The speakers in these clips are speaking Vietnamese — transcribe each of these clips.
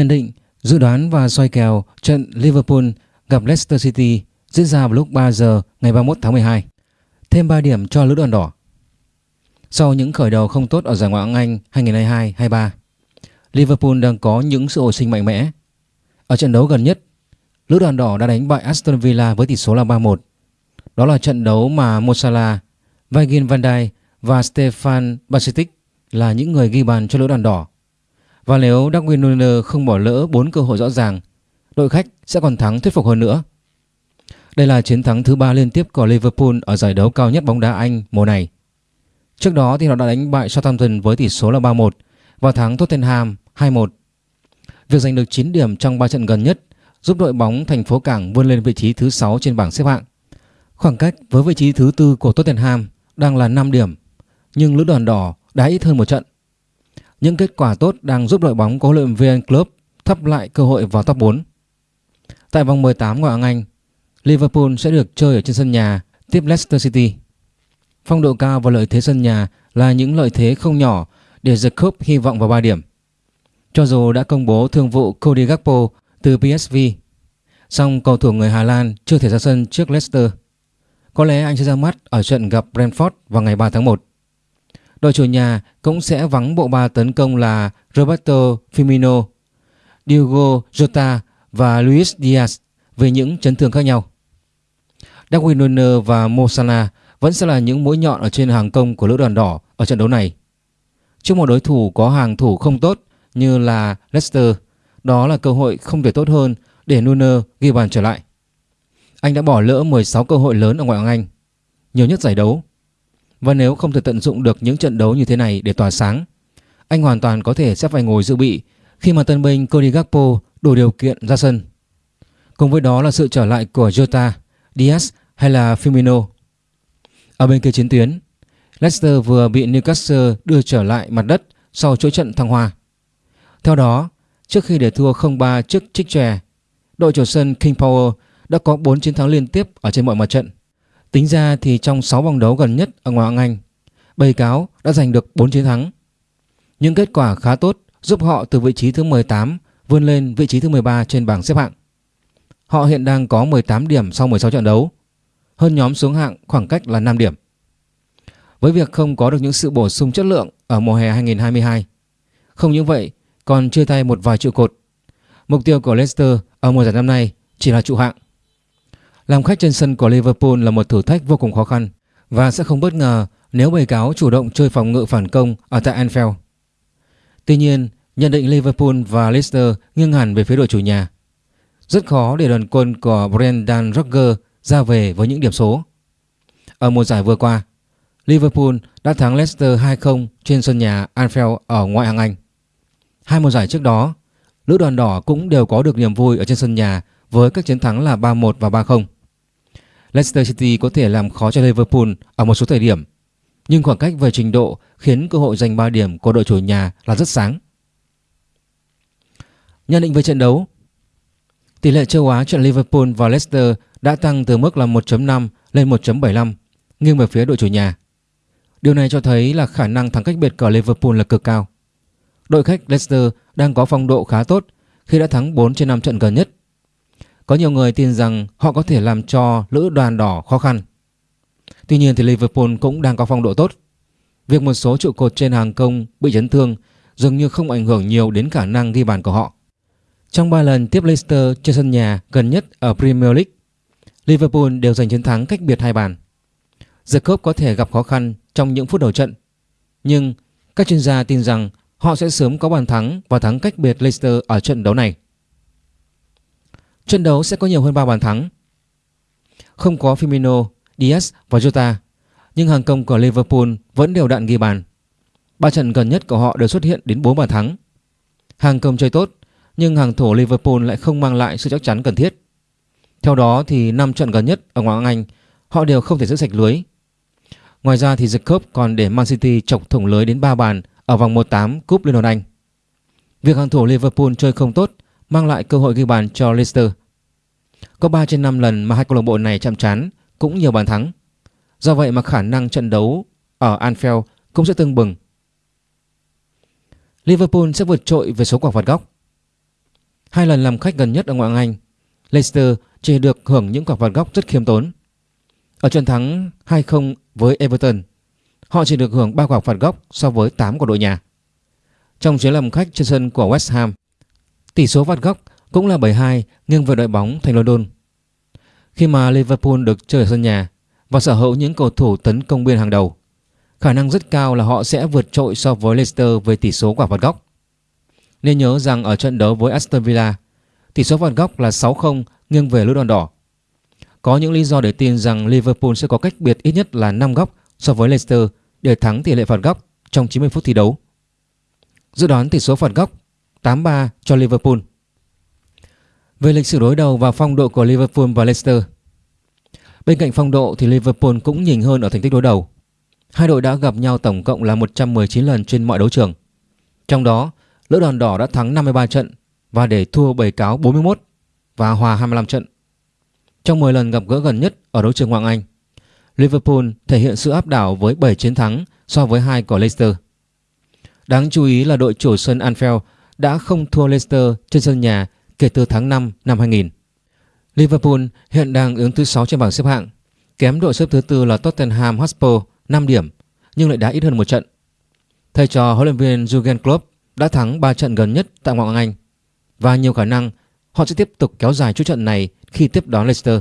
Nhận định, dự đoán và soi kèo trận Liverpool gặp Leicester City diễn ra vào lúc 3 giờ ngày 31 tháng 12. Thêm 3 điểm cho lữ đoàn đỏ. Sau những khởi đầu không tốt ở giải Ngoại hạng Anh 2022-23, Liverpool đang có những sự hồi sinh mạnh mẽ. Ở trận đấu gần nhất, lữ đoàn đỏ đã đánh bại Aston Villa với tỷ số là 3-1. Đó là trận đấu mà Mo Salah, Virgil van Dijk và Stefan Bajcetic là những người ghi bàn cho lữ đoàn đỏ. Và nếu Darwin Nunez không bỏ lỡ 4 cơ hội rõ ràng, đội khách sẽ còn thắng thuyết phục hơn nữa. Đây là chiến thắng thứ ba liên tiếp của Liverpool ở giải đấu cao nhất bóng đá Anh mùa này. Trước đó thì họ đã đánh bại Southampton với tỷ số là 3-1 và thắng Tottenham 2-1. Việc giành được 9 điểm trong 3 trận gần nhất giúp đội bóng thành phố Cảng vươn lên vị trí thứ 6 trên bảng xếp hạng. Khoảng cách với vị trí thứ tư của Tottenham đang là 5 điểm, nhưng lữ đoàn đỏ đã ít hơn một trận. Những kết quả tốt đang giúp đội bóng có huấn luyện viên Klopp thắp lại cơ hội vào top 4. Tại vòng 18 ngoại hạng Anh, Liverpool sẽ được chơi ở trên sân nhà tiếp Leicester City. Phong độ cao và lợi thế sân nhà là những lợi thế không nhỏ để The Cup hy vọng vào 3 điểm. Cho dù đã công bố thương vụ Cody Gakpo từ PSV, song cầu thủ người Hà Lan chưa thể ra sân trước Leicester. Có lẽ anh sẽ ra mắt ở trận gặp Brentford vào ngày 3 tháng 1. Đội chủ nhà cũng sẽ vắng bộ ba tấn công là Roberto Firmino, Diogo Jota và Luis Diaz về những chấn thương khác nhau. Darwin Nunez và Mo Salah vẫn sẽ là những mũi nhọn ở trên hàng công của lữ đoàn đỏ ở trận đấu này. Trước một đối thủ có hàng thủ không tốt như là Leicester, đó là cơ hội không thể tốt hơn để Nunez ghi bàn trở lại. Anh đã bỏ lỡ 16 cơ hội lớn ở ngoại hạng Anh, nhiều nhất giải đấu. Và nếu không thể tận dụng được những trận đấu như thế này để tỏa sáng, anh hoàn toàn có thể sẽ phải ngồi dự bị khi mà tân binh Cody Gakpo đủ điều kiện ra sân. Cùng với đó là sự trở lại của Jota, Diaz hay là Firmino. Ở bên kia chiến tuyến, Leicester vừa bị Newcastle đưa trở lại mặt đất sau chuỗi trận thăng hoa. Theo đó, trước khi để thua 0-3 trước Trích Trè, đội chủ sân King Power đã có 4 chiến thắng liên tiếp ở trên mọi mặt trận. Tính ra thì trong 6 vòng đấu gần nhất ở ngoại hạng Anh, Bầy cáo đã giành được 4 chiến thắng. Những kết quả khá tốt giúp họ từ vị trí thứ 18 vươn lên vị trí thứ 13 trên bảng xếp hạng. Họ hiện đang có 18 điểm sau 16 trận đấu, hơn nhóm xuống hạng khoảng cách là 5 điểm. Với việc không có được những sự bổ sung chất lượng ở mùa hè 2022, không những vậy còn chia tay một vài trụ cột. Mục tiêu của Leicester ở mùa giải năm nay chỉ là trụ hạng. Làm khách trên sân của Liverpool là một thử thách vô cùng khó khăn và sẽ không bất ngờ nếu bầy cáo chủ động chơi phòng ngự phản công ở tại Anfield. Tuy nhiên, nhận định Liverpool và Leicester nghiêng hẳn về phía đội chủ nhà. Rất khó để đoàn quân của Brendan Rodgers ra về với những điểm số. Ở mùa giải vừa qua, Liverpool đã thắng Leicester 2-0 trên sân nhà Anfield ở ngoại hạng Anh. Hai mùa giải trước đó, lữ đoàn đỏ cũng đều có được niềm vui ở trên sân nhà với các chiến thắng là 3-1 và 3-0. Leicester City có thể làm khó cho Liverpool ở một số thời điểm, nhưng khoảng cách về trình độ khiến cơ hội giành 3 điểm của đội chủ nhà là rất sáng. Nhận định về trận đấu Tỷ lệ châu Á trận Liverpool và Leicester đã tăng từ mức là 1.5 lên 1.75, nghiêng về phía đội chủ nhà. Điều này cho thấy là khả năng thắng cách biệt của Liverpool là cực cao. Đội khách Leicester đang có phong độ khá tốt khi đã thắng 4 trên 5 trận gần nhất. Có nhiều người tin rằng họ có thể làm cho lữ đoàn đỏ khó khăn. Tuy nhiên thì Liverpool cũng đang có phong độ tốt. Việc một số trụ cột trên hàng công bị chấn thương dường như không ảnh hưởng nhiều đến khả năng ghi bàn của họ. Trong 3 lần tiếp Leicester trên sân nhà gần nhất ở Premier League, Liverpool đều giành chiến thắng cách biệt hai bàn. The Cup có thể gặp khó khăn trong những phút đầu trận, nhưng các chuyên gia tin rằng họ sẽ sớm có bàn thắng và thắng cách biệt Leicester ở trận đấu này. Trận đấu sẽ có nhiều hơn 3 bàn thắng. Không có Firmino, Diaz và Jota, nhưng hàng công của Liverpool vẫn đều đặn ghi bàn. Ba trận gần nhất của họ đều xuất hiện đến 4 bàn thắng. Hàng công chơi tốt, nhưng hàng thủ Liverpool lại không mang lại sự chắc chắn cần thiết. Theo đó thì 5 trận gần nhất ở ngoại hạng Anh, họ đều không thể giữ sạch lưới. Ngoài ra thì The Cup còn để Man City chọc thủng lưới đến 3 bàn ở vòng 1/8 Cúp Liên đoàn Anh. Việc hàng thủ Liverpool chơi không tốt mang lại cơ hội ghi bàn cho Leicester. Có 3 trên 5 lần mà hai câu lạc bộ này chạm trán cũng nhiều bàn thắng. Do vậy mà khả năng trận đấu ở Anfield cũng sẽ tương bừng. Liverpool sẽ vượt trội về số quả phạt góc. Hai lần làm khách gần nhất ở ngoại hạng Anh, Leicester chỉ được hưởng những quả phạt góc rất khiêm tốn. Ở trận thắng 2-0 với Everton, họ chỉ được hưởng 3 quả phạt góc so với 8 của đội nhà. Trong chuyến làm khách trên sân của West Ham, tỷ số phạt góc cũng là 7-2 nghiêng về đội bóng thành London. Khi mà Liverpool được chơi ở sân nhà và sở hữu những cầu thủ tấn công biên hàng đầu, khả năng rất cao là họ sẽ vượt trội so với Leicester về tỷ số quả phạt góc. Nên nhớ rằng ở trận đấu với Aston Villa, tỷ số phạt góc là 6-0 nghiêng về lữ đòn đỏ. Có những lý do để tin rằng Liverpool sẽ có cách biệt ít nhất là 5 góc so với Leicester để thắng tỷ lệ phạt góc trong 90 phút thi đấu. Dự đoán tỷ số phạt góc 8-3 cho Liverpool. Về lịch sử đối đầu và phong độ của Liverpool và Leicester. Bên cạnh phong độ thì Liverpool cũng nhỉnh hơn ở thành tích đối đầu. Hai đội đã gặp nhau tổng cộng là 119 lần trên mọi đấu trường. Trong đó, Lữ đoàn đỏ đã thắng 53 trận và để thua bầy cáo 41 và hòa 25 trận. Trong 10 lần gặp gỡ gần nhất ở đấu trường Hoàng Anh, Liverpool thể hiện sự áp đảo với 7 chiến thắng so với hai của Leicester. Đáng chú ý là đội chủ sân Anfield đã không thua Leicester trên sân nhà kể từ tháng 5 năm 2000. Liverpool hiện đang ứng thứ 6 trên bảng xếp hạng, kém đội xếp thứ tư là Tottenham Hotspur 5 điểm nhưng lại đã ít hơn một trận. Thầy trò huấn luyện viên Jurgen Klopp đã thắng 3 trận gần nhất tại ngoại hạng Anh và nhiều khả năng họ sẽ tiếp tục kéo dài chuỗi trận này khi tiếp đón Leicester.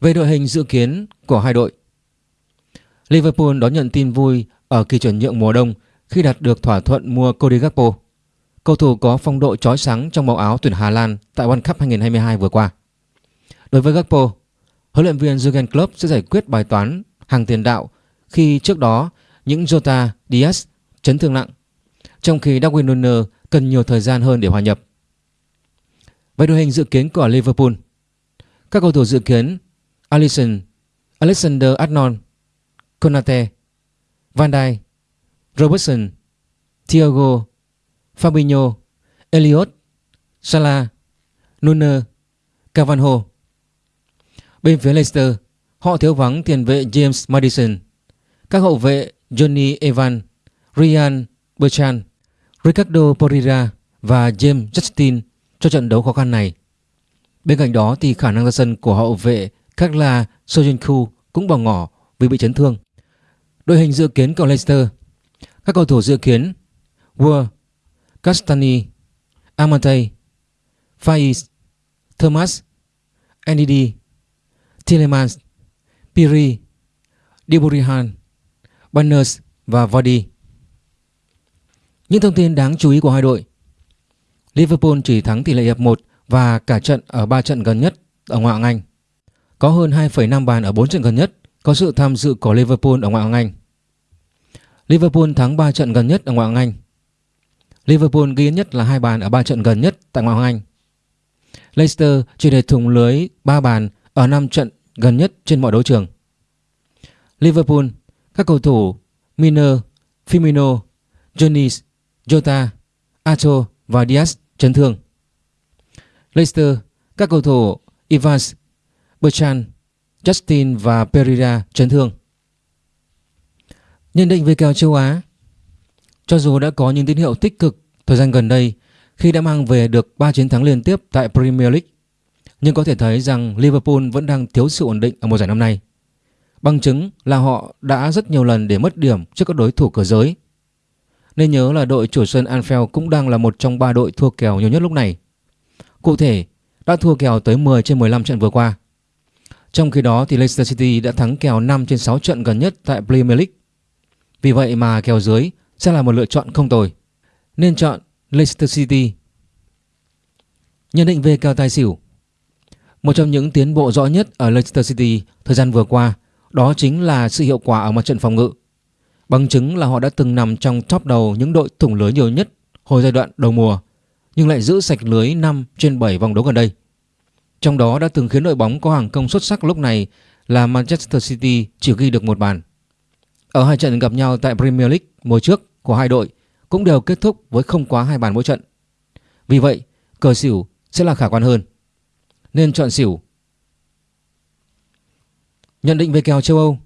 Về đội hình dự kiến của hai đội Liverpool đón nhận tin vui ở kỳ chuyển nhượng mùa đông khi đạt được thỏa thuận mua Cody Gakpo. Cầu thủ có phong độ chói sáng trong màu áo tuyển Hà Lan tại World Cup 2022 vừa qua. Đối với Gakpo, huấn luyện viên Jurgen Klopp sẽ giải quyết bài toán hàng tiền đạo khi trước đó những Jota, Diaz chấn thương nặng, trong khi Darwin Nunez cần nhiều thời gian hơn để hòa nhập. Về đội hình dự kiến của Liverpool, các cầu thủ dự kiến Alisson, Alexander Arnold, Konate, Van Dijk, Robertson, Thiago, Fabinho, Elliot, Salah, Nunez, Cavanho. Bên phía Leicester, họ thiếu vắng tiền vệ James Madison, các hậu vệ Johnny Evans, Ryan Bertrand, Ricardo Pereira và James Justin cho trận đấu khó khăn này. Bên cạnh đó thì khả năng ra sân của hậu vệ Kakla Sojinku cũng bỏ ngỏ vì bị chấn thương. Đội hình dự kiến của Leicester Các cầu thủ dự kiến Ward, Castani, Amante, Faiz, Thomas, Ndidi, Tillemans, Piri, Diburihan, Banners và Vardy. Những thông tin đáng chú ý của hai đội Liverpool chỉ thắng tỷ lệ hiệp 1 và cả trận ở 3 trận gần nhất ở ngoại hạng Anh. Có hơn 2,5 bàn ở 4 trận gần nhất có sự tham dự của Liverpool ở ngoại hạng Anh. Liverpool thắng 3 trận gần nhất ở ngoại hạng Anh. Liverpool ghi nhất là hai bàn ở ba trận gần nhất tại ngoại hạng Anh. Leicester chỉ để thủng lưới 3 bàn ở 5 trận gần nhất trên mọi đấu trường. Liverpool, các cầu thủ Miner, Firmino, Jones, Jota, Acho và Diaz chấn thương. Leicester, các cầu thủ Evans, Bertrand, Justin và Pereira chấn thương. Nhận định về kèo châu Á Cho dù đã có những tín hiệu tích cực thời gian gần đây khi đã mang về được 3 chiến thắng liên tiếp tại Premier League nhưng có thể thấy rằng Liverpool vẫn đang thiếu sự ổn định ở mùa giải năm nay. Bằng chứng là họ đã rất nhiều lần để mất điểm trước các đối thủ cửa giới. Nên nhớ là đội chủ sân Anfield cũng đang là một trong ba đội thua kèo nhiều nhất lúc này. Cụ thể, đã thua kèo tới 10 trên 15 trận vừa qua. Trong khi đó thì Leicester City đã thắng kèo 5 trên 6 trận gần nhất tại Premier League. Vì vậy mà kèo dưới sẽ là một lựa chọn không tồi. Nên chọn Leicester City. Nhận định về kèo tài xỉu Một trong những tiến bộ rõ nhất ở Leicester City thời gian vừa qua, đó chính là sự hiệu quả ở mặt trận phòng ngự. Bằng chứng là họ đã từng nằm trong top đầu những đội thủng lưới nhiều nhất hồi giai đoạn đầu mùa, nhưng lại giữ sạch lưới 5 trên 7 vòng đấu gần đây. Trong đó đã từng khiến đội bóng có hàng công xuất sắc lúc này là Manchester City chỉ ghi được một bàn. Ở hai trận gặp nhau tại Premier League mùa trước của hai đội cũng đều kết thúc với không quá hai bàn mỗi trận. Vì vậy, cờ xỉu sẽ là khả quan hơn. Nên chọn xỉu. Nhận định về kèo châu Âu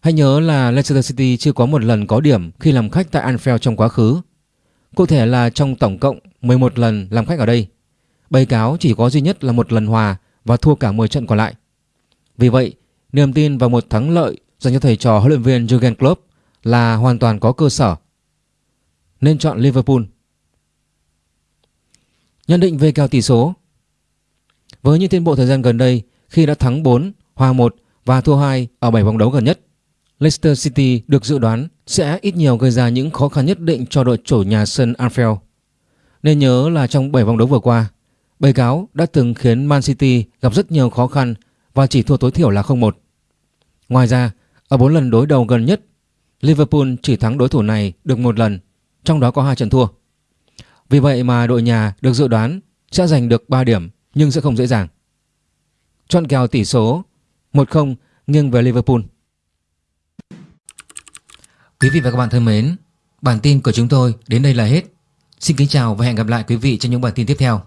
Hãy nhớ là Leicester City chưa có một lần có điểm khi làm khách tại Anfield trong quá khứ. Cụ thể là trong tổng cộng 11 lần làm khách ở đây, Bầy cáo chỉ có duy nhất là một lần hòa và thua cả 10 trận còn lại. Vì vậy, niềm tin vào một thắng lợi dành cho thầy trò huấn luyện viên Jurgen Klopp là hoàn toàn có cơ sở. Nên chọn Liverpool. Nhận định về kèo tỷ số Với những tiến bộ thời gian gần đây khi đã thắng 4, hòa 1 và thua 2 ở 7 vòng đấu gần nhất, Leicester City được dự đoán sẽ ít nhiều gây ra những khó khăn nhất định cho đội chủ nhà sân Anfield. Nên nhớ là trong 7 vòng đấu vừa qua, Bầy cáo đã từng khiến Man City gặp rất nhiều khó khăn và chỉ thua tối thiểu là 0-1. Ngoài ra, ở 4 lần đối đầu gần nhất, Liverpool chỉ thắng đối thủ này được một lần, trong đó có hai trận thua. Vì vậy mà đội nhà được dự đoán sẽ giành được 3 điểm nhưng sẽ không dễ dàng. Chọn kèo tỷ số 1-0 nghiêng về Liverpool. Quý vị và các bạn thân mến, bản tin của chúng tôi đến đây là hết. Xin kính chào và hẹn gặp lại quý vị trong những bản tin tiếp theo.